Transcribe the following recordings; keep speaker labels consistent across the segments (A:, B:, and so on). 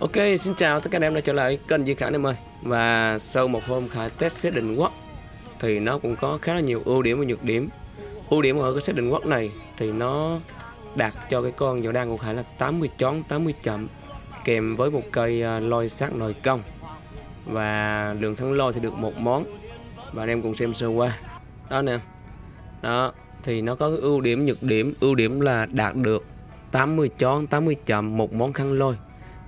A: Ok, xin chào tất cả anh em đã trở lại kênh Duy Khải em ơi. Và sau một hôm Khải test xét định quốc Thì nó cũng có khá là nhiều ưu điểm và nhược điểm. Ưu điểm ở cái xét định quốc này Thì nó đạt cho cái con dầu đan của Khải là 80 chón, 80 chậm Kèm với một cây à, lôi sát nồi công Và lượng thắng lôi thì được một món. Và anh em cùng xem sơ qua. Đó nè. Đó, thì nó có cái ưu điểm nhược điểm. Ưu điểm là đạt được 80 chón, 80 chậm một món khăn lôi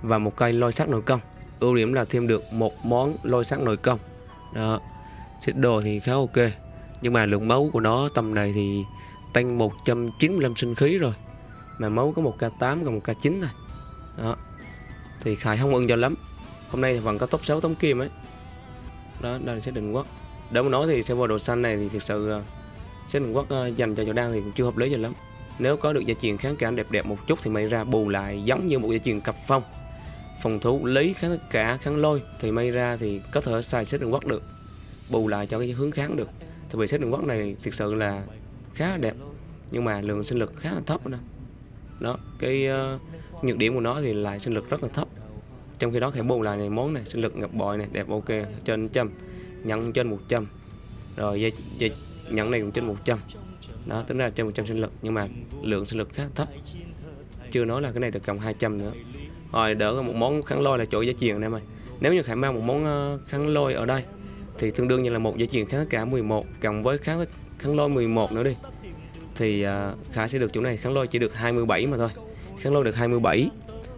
A: và một cây lôi sắt nội công. Ưu điểm là thêm được một món lôi sắt nội công. Đó. Xích đồ thì khá ok, nhưng mà lượng máu của nó tầm này thì tăng 195 sinh khí rồi. Mà máu có một k 8 còn một k 9 thôi đó. Thì khải không ưng cho lắm. Hôm nay thì vẫn có top 6 tấm kim ấy đó, đây là định quốc. Đâu nói thì server đồ xanh này thì thực sự ờ, sẽ định quốc ờ, dành cho chỗ đang thì cũng chưa hợp lý cho lắm. Nếu có được gia truyền kháng cảm đẹp đẹp một chút thì may ra bù lại giống như một gia truyền cặp phong phòng thủ lý kháng tất cả kháng lôi thì may ra thì có thể xài xét đường quắc được bù lại cho cái hướng kháng được. Thì vì xét đường quắc này thực sự là khá là đẹp nhưng mà lượng sinh lực khá là thấp đó, đó cái uh, nhược điểm của nó thì lại sinh lực rất là thấp. Trong khi đó thẻ bù lại này món này sinh lực ngập bội này đẹp ok trên trăm nhận trên 100 rồi dây, dây nhận này cũng trên 100 đó tính ra trên 100 sinh lực nhưng mà lượng sinh lực khá thấp. Chưa nói là cái này được cộng 200 nữa. Ờ, rồi đỡ một món kháng lôi là chỗ giá truyền anh em ơi. Nếu như khải mang một món ờ, kháng lôi ở đây thì tương đương như là một giá truyền kháng cả 11 cộng với kháng kháng lôi 11 nữa đi. Thì ờ, khải sẽ được chỗ này kháng lôi chỉ được 27 mà thôi. Kháng lôi được 27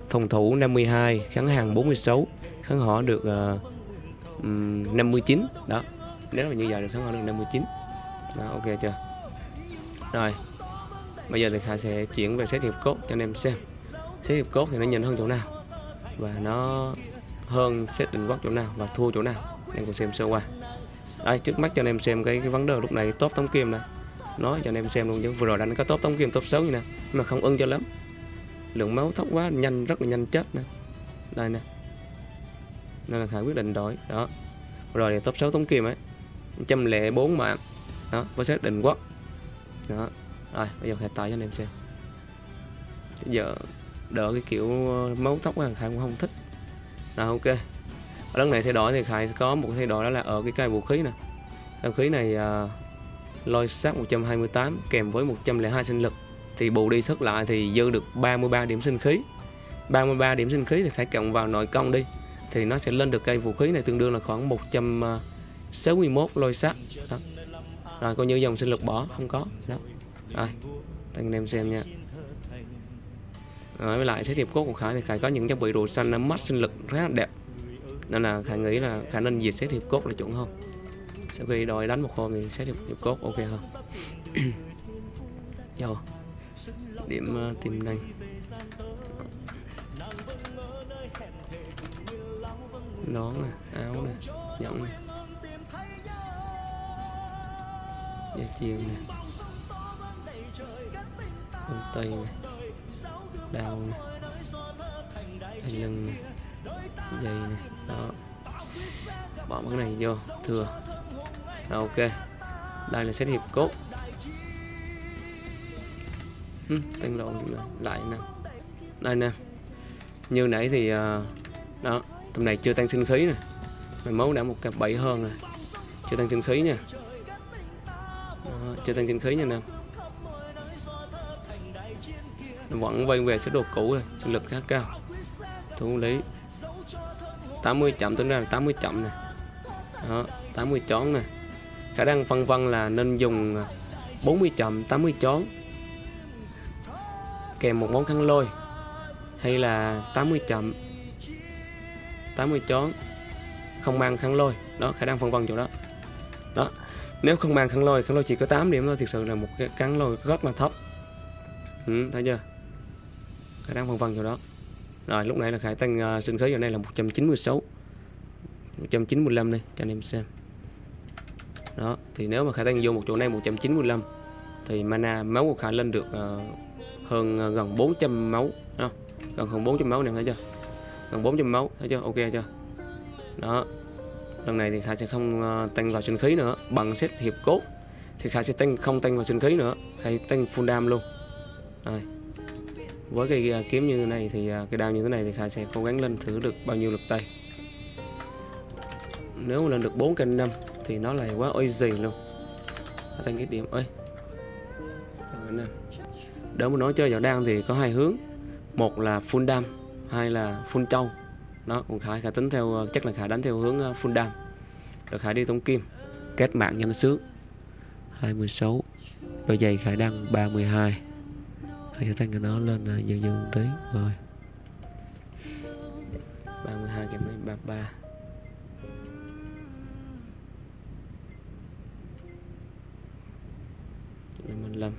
A: phòng thủ 52 kháng hàng 46 kháng họ được ờ, uh, 59 đó nếu mà như vậy được kháng họ được 59 đó ok chưa? Rồi bây giờ thì khải sẽ chuyển về xét hiệp cốt cho anh em xem xét hiệp cốt thì nó nhìn hơn chỗ nào? Và nó hơn xét định quốc chỗ nào và thua chỗ nào? Em cùng xem sơ qua. Đây trước mắt cho anh em xem cái, cái vấn đề lúc này top tống kim này. Nói cho anh em xem luôn chứ. Vừa rồi đánh có top tống kim top xấu như nè mà không ưng cho lắm. Lượng máu thấp quá nhanh rất là nhanh chết nè. Đây nè. Nên là khả quyết định đổi. Đó. Rồi thì top 6 tống kim ấy trăm lẻ bốn mạng đó với xét định quốc. Đó. Rồi bây giờ khải tải cho anh em xem. Giờ đỡ cái kiểu mấu máu tóc là Khải cũng không thích. Là ok. Ở lần này thay đổi thì Khải có một thay đổi đó là ở cái cây vũ khí nè. Vũ khí này uh, lôi sát 128 kèm với 102 sinh lực. Thì bù đi sức lại thì dư được 33 điểm sinh khí. 33 điểm sinh khí thì Khải cộng vào nội công đi. Thì nó sẽ lên được cây vũ khí này tương đương là khoảng 161 lôi sát đó. rồi coi như dòng sinh lực bỏ không có. Đó. Rồi anh em xem nha à, với lại xét hiệp cốt của Khải thì Khải có những trang bị đồ xanh nó mắt sinh lực rất là đẹp. Nên là Khải nghĩ là khả năng diệt xét hiệp cốt là chuẩn hơn. Sau khi đòi đánh một hôm thì xét hiệp, hiệp cốt ok hơn. Yo. Dạ. điểm uh, tìm năng nón nè áo nè nhẫn nè. Dây chuyền nè. Quần tây nè đau này. thành lưng này dây này đó. Bỏ cái này vô. Thừa. Đó, ok. Đây là set hiệp cốt. Ừ, tăng lộn lại nè. Đây nè. Như nãy thì uh, đó. Tầm này chưa tăng sinh khí nè. Mày máu đã một cặp bảy hơn rồi. Chưa tăng sinh khí nha. Đó, chưa tăng sinh khí nha nè vẫn quay về số đồ cũ rồi sinh lực khá cao. Thủ lý 80 chậm tính ra là 80 chậm này. Đó 80 chón nè khả năng phân vân là nên dùng 40 chậm 80 chón. Kèm một món khăn lôi hay là 80 chậm 80 chón. Không mang khăn lôi. Đó khả năng phân vân chỗ đó. Đó nếu không mang khăn lôi khăn lôi chỉ có 8 điểm thôi thực sự là một cái khăn lôi rất là thấp. Ừ, thấy chưa? Khả năng vân vân chỗ đó. Rồi lúc nãy là khải tăng uh, sinh khí vào đây là 196 195 đây cho anh em xem. Đó thì nếu mà khải tăng vô một chỗ này 195 thì mana máu của khải lên được uh, hơn uh, gần 400 máu đó. gần hơn 400 máu này thấy chưa? Gần 400 máu thấy chưa? Ok chưa? Đó lần này thì khải sẽ không uh, tăng vào sinh khí nữa bằng xét hiệp cốt thì khải sẽ tăng không tăng vào sinh khí nữa khải tăng full dam luôn. Rồi với cái à, kiếm như thế này thì à, cái đao như thế này thì Khải sẽ cố gắng lên thử được bao nhiêu lực tay. Nếu mà lên được 4 kênh 5 thì nó lại quá ôi gì luôn. Thành tăng cái điểm, ơi. Đỡ mà nói chơi vào đan thì có hai hướng. Một là full đam, hai là full trâu. Đó, còn khải khải tính theo à, chắc là khải đánh theo hướng full đam. Rồi khải đi tống kim, kết mạng cho nó sướng. 26 đôi giày khải đăng 32 mình sẽ tăng cái nó lên uh, dần dần tí. Rồi. 32 kèm với 33 55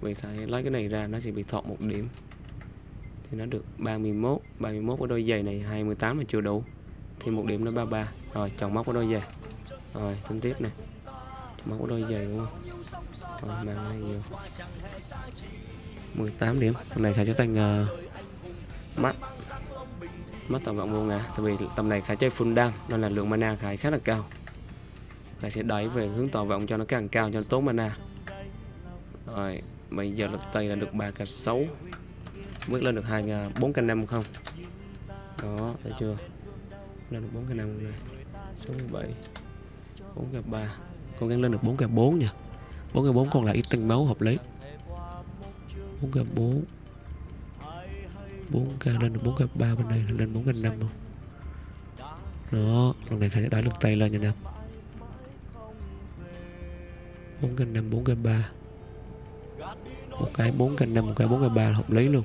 A: Vì Khải lấy cái này ra nó sẽ bị thọt một điểm. Thì nó được 31 31 của đôi giày này 28 là chưa đủ. Thì một điểm nó 33 Rồi chọn móc của đôi giày. Rồi tính tiếp nè. Chọn móc của đôi giày đúng không? Rồi mang này nhiều 18 điểm. Tầm này khá chơi tăng uh, ờ, mắt mắt tổng vọng vô ngã Tại vì tầm này khá chơi full đam Nên là lượng mana khá khá là cao. Khá sẽ đẩy về hướng tỏ vọng cho nó càng cao cho nó tốn mana. Rồi Bây giờ lực tây là được 3 k 6 Bước lên được 2 4 ờ, k 5 không? Đó thấy chưa? Lên được 4 k 5 này. Số 67 4 k 3 Cố gắng lên được 4 k 4 nha. 4 k 4 còn lại ít tăng máu hợp lý. 4k 4 4k lên 4k 3 bên này lên 4k 5 không? Đó lần này khải đã lực tay lên nha nè 4k 5 4k 3 một cái 4k 5 một cái 4k 3 là hợp lý luôn.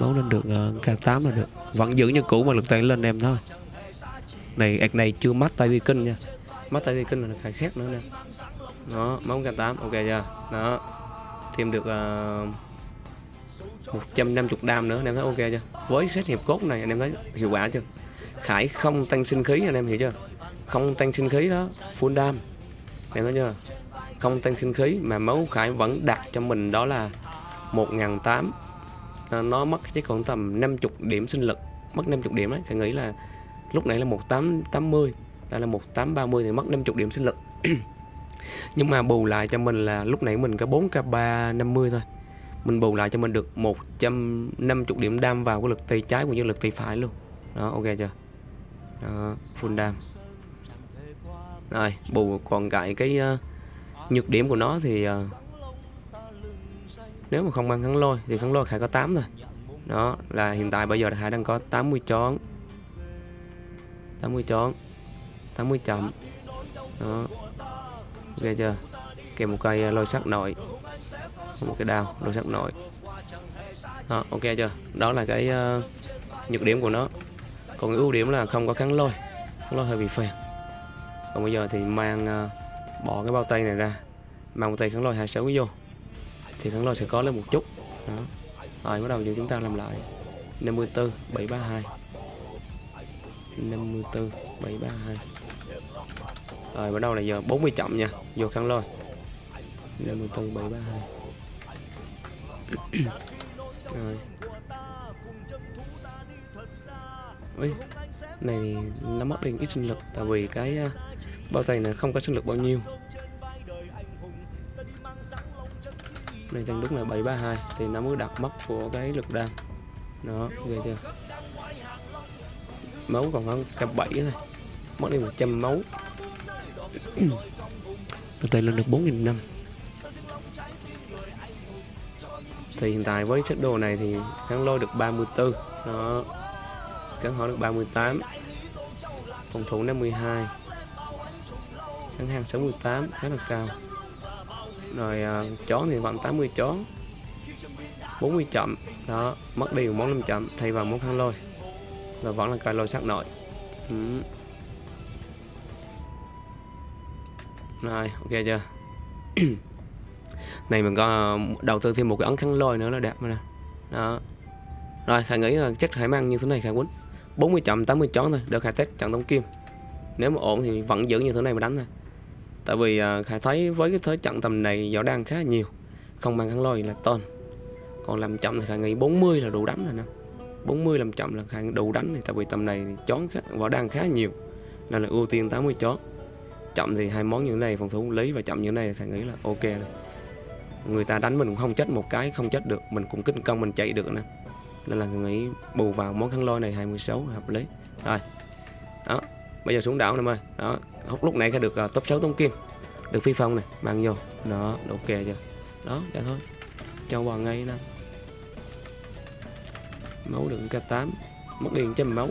A: Máu lên được ờ, uh, k8 là được. Vẫn giữ như cũ mà lực tay lên em thôi. Này ạc này chưa mắt tay vi kinh nha. Mắt tay vi kinh là khai khác nữa nè. Đó máu k8 ok chưa? Đó thêm được ờ, uh, 150 đam nữa anh em thấy ok chưa? Với xét hiệp cốt này anh em thấy hiệu quả chưa? Khải không tăng sinh khí anh em hiểu chưa? Không tăng sinh khí đó full đam. Em thấy chưa? Không tăng sinh khí mà máu khải vẫn đặt cho mình đó là 1008 ờ, nó mất chỉ còn tầm 50 điểm sinh lực mất 50 điểm đấy khải nghĩ là lúc nãy là 1880 đây là 1830 thì mất 50 điểm sinh lực. nhưng mà bù lại cho mình là lúc nãy mình có 4k3 50 thôi. Mình bù lại cho mình được 150 điểm đam vào cái lực tay trái cũng như lực tay phải luôn. Đó ok chưa? Đó, full đam. Rồi bù còn lại cái uh, nhược điểm của nó thì uh, nếu mà không mang kháng lôi thì kháng lôi khải có 8 thôi. Đó là hiện tại bây giờ khải đang có 80 chón. 80 chón 80 chậm. Đó ok chưa? Kèm một cây à, lôi sắt nội. Một cái đao lôi sắt nội. Đó, ok chưa? Đó là cái uh, nhược điểm của nó. Còn cái ưu điểm là không có kháng lôi. Kháng lôi hơi bị phèn. Còn bây giờ thì mang uh, bỏ cái bao tay này ra. Mang một tay kháng lôi 26 vô. Thì kháng lôi sẽ có lên một chút. Đó. Rồi bắt đầu giờ chúng ta làm lại. 54 732 54 732 rồi bắt đầu là giờ 40 chậm nha. Vô khăn lôi. 54 732 rồi. Ui, này nó mất đi ít sinh lực tại vì cái uh, bao tay này không có sinh lực bao nhiêu. Này tăng đúng là 732 thì nó mới đặt mất của cái lực đam. Nó ghê chưa? Máu còn hơn cấp 7 thôi. Mất đi 100 máu từ từ lên được 4.000 năm. Thì hiện tại với set đồ này thì kháng lôi được 34 Đó. Kháng hỏa được 38 Phòng thủ 52 Kháng hàng 68 khá là cao. Rồi à, uh, chó thì vẫn 80 chó 40 chậm. Đó Mất đi một món 5 chậm Thay vào món kháng lôi. Và vẫn là cài lôi sắc nội. Ừ. rồi ok chưa? Này mình có đầu tư thêm một cái ấn khăn lôi nữa là đẹp nè. Đó. Rồi khải nghĩ là chắc khải mang như thế này khải quýnh? 40 chậm 80 chón thôi được khải test trận tống kim. Nếu mà ổn thì vẫn giữ như thế này mà đánh thôi. Tại vì khả khải thấy với cái thế trận tầm này võ đang khá nhiều không mang khăn lôi là tôn còn làm chậm thì khải nghĩ 40 là đủ đánh rồi nè. 40 làm chậm là khải đủ đánh thì tại vì tầm này chón khá, võ đang khá nhiều nên là ưu tiên 80 chón chậm thì hai món như thế này phòng thủ lý và chậm như thế này khả nghĩ là ok rồi. Người ta đánh mình cũng không chết một cái không chết được mình cũng kinh công mình chạy được nè. Nên là thằng nghĩ bù vào món khăn lôi này 26 hợp lý. Rồi đó bây giờ xuống đảo em ơi đó hút lúc nãy ra được uh, top 6 tông kim. Được phi phong này mang vô. Đó ok chưa? Đó vậy thôi. Cho vào ngay nè. Máu được k8 mất đi trăm máu.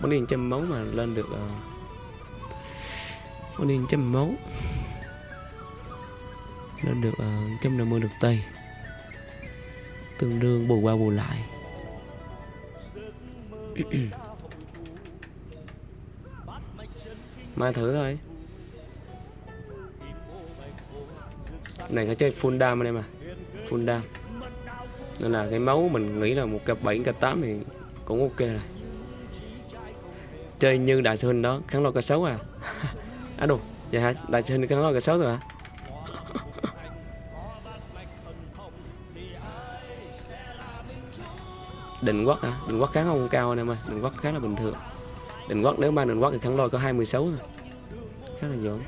A: Mất đi trăm máu mà lên được uh, con đi trăm máu. Nó được uh, 150 lượt tây. Tương đương bù qua bù lại. Mai thử thôi. Này có chơi full dam anh em à full dam nên là cái máu mình nghĩ là một cặp 7 cặp 8 thì cũng ok rồi. Chơi như đại sư huynh đó kháng lo cả 6 à à đủ vậy hả? Đại sư cái nó là cái 6 rồi hả? Định quất hả? Định quất kháng không cao anh em ơi. Định quất khá là bình thường. Định quất nếu ba định quất thì kháng lôi có 26 thôi. Khá là dỗn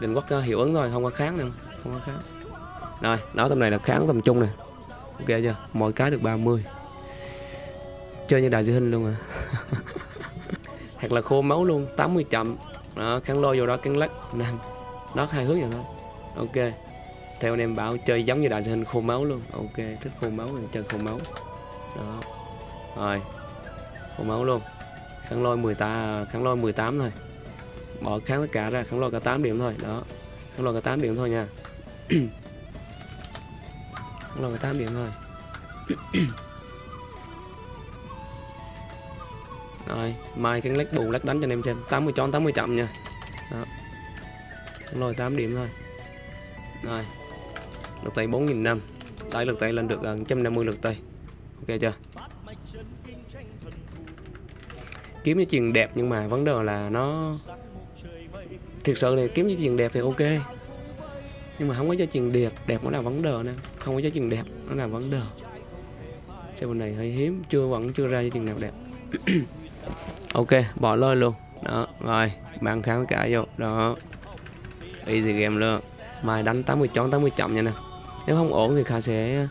A: định quất ờ, hiệu ứng thôi, không có kháng đâu không có kháng. Rồi đó tầm này là kháng tầm trung nè. Ok chưa? Mỗi cái được 30 chơi như đại sư hình luôn à. Hoặc là khô máu luôn 80 chậm đó, kháng lôi vô đó cắn lắc. Năm nó hai hướng vậy thôi. Ok. Theo anh em bảo, chơi giống như đại hình khô máu luôn. Ok, thích khô máu thì chơi khô máu. Đó. Rồi. Khô máu luôn. Kháng lôi 18 kháng lôi 18 thôi. Bỏ kháng tất cả ra, kháng lôi cả 8 điểm thôi. Đó. Kháng lôi cả 8 điểm thôi nha. Kháng lôi cả 8 điểm thôi. rồi, mai cái lách bù lách đánh cho anh em xem. 80 tròn 80 chậm nha. Đó. Đúng rồi 8 điểm thôi. Rồi. Lực tay 4.000 năm. Đẩy lượt tay lên được gần 150 lực tay. Ok chưa? Kiếm cái chuyền đẹp nhưng mà vấn đề là nó thực sự này kiếm cái chuyền đẹp thì ok. Nhưng mà không có cho chuyền đẹp đẹp nó là vấn đề nè. Không có cho chuyền đẹp, nó là vấn đề. Xe bên này hơi hiếm, chưa vẫn chưa ra cho chuyền nào đẹp. ok bỏ lôi luôn. Đó rồi bạn kháng cả vô. Đó. Easy game luôn. Mai đánh 80 chón 80 chậm nha nè. Nếu không ổn thì khả sẽ ờ,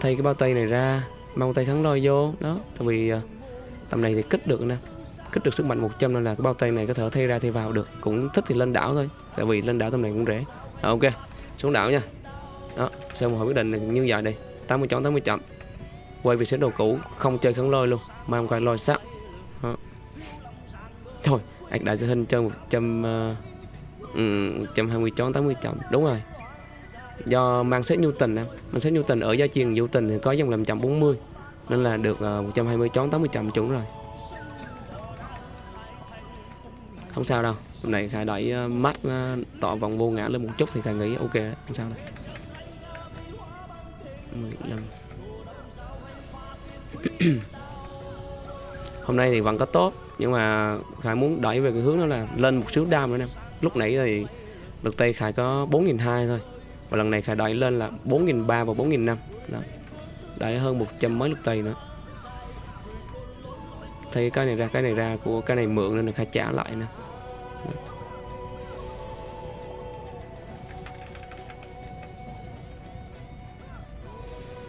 A: thay cái bao tay này ra mang tay kháng lôi vô. Đó tại vì ờ, tầm này thì kích được nè. Kích được sức mạnh 100 nên là cái bao tay này có thể thay ra thay vào được. Cũng thích thì lên đảo thôi tại vì lên đảo tầm này cũng rẻ. Đó, ok xuống đảo nha. Đó xem một hồi quyết định như vậy đi 80 chón 80 chậm quay về sẽ đồ cũ không chơi kháng lôi luôn mang quay lôi sắt đó. thôi ạch đại sư hình chơi 100 uh, um, 120 chón 80 chậm đúng rồi. Do mang set Newton nè mang set Newton ở giá chiền Newton thì có dòng làm 140 nên là được uh, 120 chón 80 chậm chuẩn rồi. Không sao đâu. Hôm nay khải đẩy uh, mắt uh, tỏ vòng vô ngã lên một chút thì khải nghĩ ok không sao đâu. 15 hôm nay thì vẫn có tốt, nhưng mà khải muốn đẩy về cái hướng đó là lên một xíu đam nữa em lúc nãy thì lực tây khải có 4.200 thôi, và lần này khải đẩy lên là 4.300 và 4.500 đó. Đẩy hơn 100 mấy lực tây nữa. Thấy cái này ra, cái này ra của cái này mượn nên là khải trả lại nè.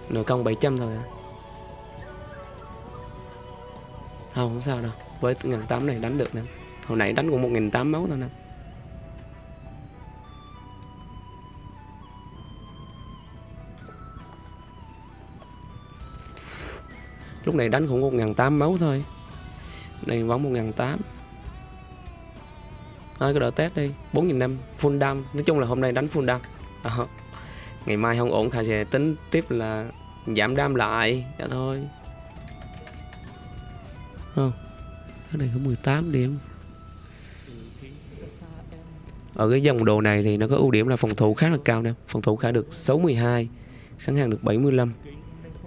A: Nửa công 700 thôi. à không không sao đâu. Với ngàn tám này đánh được nè. Hồi nãy đánh cũng một nghìn tám máu thôi nè. Lúc này đánh cũng một ngàn tám máu thôi. Này, vẫn một ngàn tám thôi, cứ đợi test đi. bốn nghìn năm, full đam nói chung là hôm nay đánh full đam đó. Ờ. ngày mai không ổn khả sẽ tính tiếp là giảm đam lại. Cho thôi không. Cái này có 18 điểm. Ở cái dòng đồ này thì nó có ưu điểm là phòng thủ khá là cao nè. Phòng thủ khả được 62 kháng hàng được 75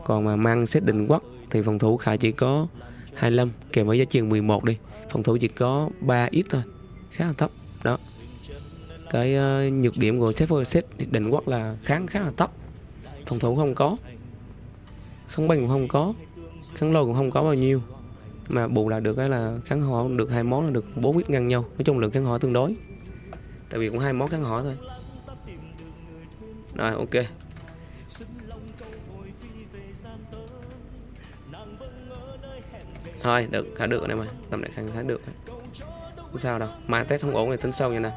A: còn mà mang xét định quắc thì phòng thủ khả chỉ có 25 kèm với giá trị 11 đi. Phòng thủ chỉ có 3 ít thôi khá là thấp. Đó. Cái uh, nhược điểm của set set định quắc là kháng khá là thấp. Phòng thủ không có. Kháng binh cũng không có. Kháng lôi cũng không có bao nhiêu mà bù lại được cái là kháng họ được hai món là được bốn ít ngang nhau. Nói chung lượng kháng họ tương đối. Tại vì cũng hai món kháng họ thôi. Rồi ok. Thôi được khá được này mà. Tầm này khá, khá được không sao đâu. Mai test không ổn thì tính sau nha nè.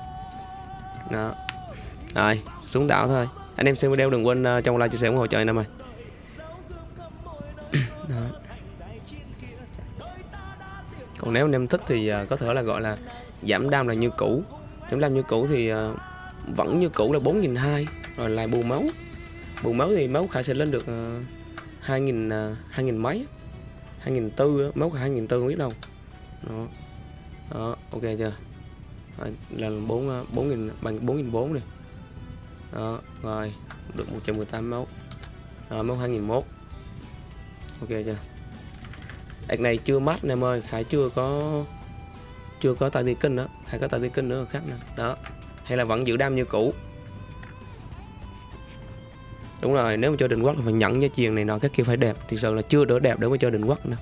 A: Đó. Rồi xuống đảo thôi. Anh em xem video đừng quên uh, trong like chia sẻ ủng hộ cho anh em ơi. Còn nếu anh em thích thì à, có thể là gọi là giảm đam là như cũ. Giảm đam như cũ thì à, vẫn như cũ là 4.200 rồi lại bù máu. Bù máu thì máu khả sẽ lên được à, 2.000 2.000 mấy 2.400 máu khả 2.400 không biết đâu. Đó. Đó ok chưa? Rồi, là 4 4.000 bằng 4.400 này đó rồi được 118 máu. Đó, máu 2001 ok chưa? Đợt này chưa mát anh em ơi Khải chưa có chưa có tay ti kinh nữa, Khải có tay ti kinh nữa khác nè. Đó, hay là vẫn giữ đam như cũ. Đúng rồi, nếu mà chơi định quốc là phải nhận như chiền này nọ, các kia phải đẹp thì sự là chưa đỡ đẹp để mà chơi định quốc nữa.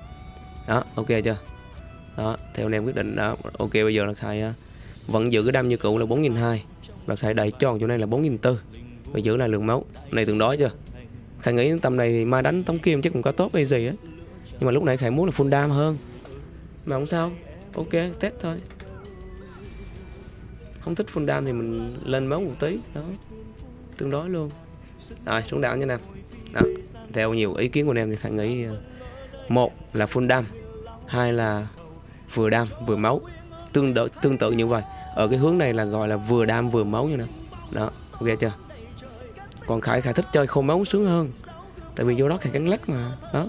A: Đó, ok chưa? Đó, theo anh em quyết định, đó, ok bây giờ là khải à, vẫn giữ cái đam như cũ là 4.200 và khải đẩy tròn chỗ này là 4.400 và giữ lại lượng máu. Này tương đối chưa? Khải nghĩ tầm này mai đánh tống kim chắc cũng có tốt hay gì á nhưng mà lúc này khải muốn là full đam hơn. Mà không sao. Ok, test thôi. Không thích full đam thì mình lên máu một tí. Đó. Tương đối luôn. Rồi, xuống đảo nha nào. Đó. theo nhiều ý kiến của anh em thì khải nghĩ ờ, một là full đam, hai là vừa đam, vừa máu. Tương đối tương tự như vậy. Ở cái hướng này là gọi là vừa đam, vừa máu như nào. Đó, ok chưa? Còn khải khải thích chơi khô máu sướng hơn. Tại vì vô đó khải cắn lách mà. Đó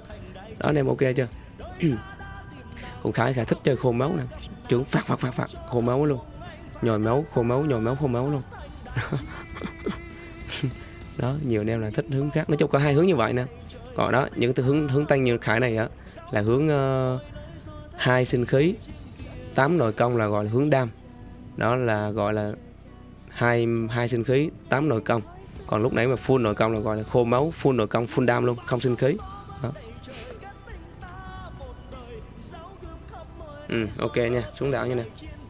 A: đó anh em ok chưa? Còn khải khải thích chơi khô máu nè. Trưởng phạt phạt phạt phạt. Khô máu luôn. Nhồi máu khô máu nhồi máu khô máu luôn. Đó nhiều anh em là thích hướng khác. Nói chung có hai hướng như vậy nè. Còn đó những từ hướng hướng tăng như khải này á là hướng uh, hai sinh khí tám nội công là gọi là hướng đam. Đó là gọi là hai hai sinh khí tám nội công. Còn lúc nãy mà full nội công là gọi là khô máu full nội công full đam luôn không sinh khí. Đó. Ừ, ok nha xuống đảo nha nè.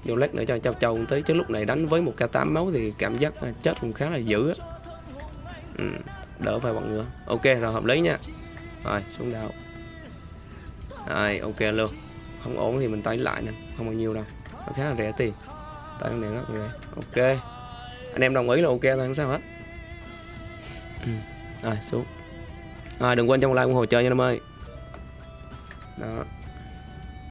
A: Vô lát nữa cho châu châu tới. Chứ lúc này đánh với một k 8 máu thì cảm giác à, chết cũng khá là dữ á. Ừ, đỡ vài bọn nữa ok rồi hợp lý nha. Rồi xuống đảo. Rồi ok luôn. Không ổn thì mình tái lại nè không bao nhiêu đâu. Nó khá là rẻ tiền. Tại này rất rẻ. Ok. Anh em đồng ý là ok thôi không sao hết. Ừ. rồi xuống. Rồi đừng quên trong like ủng hộ chơi nha em ơi.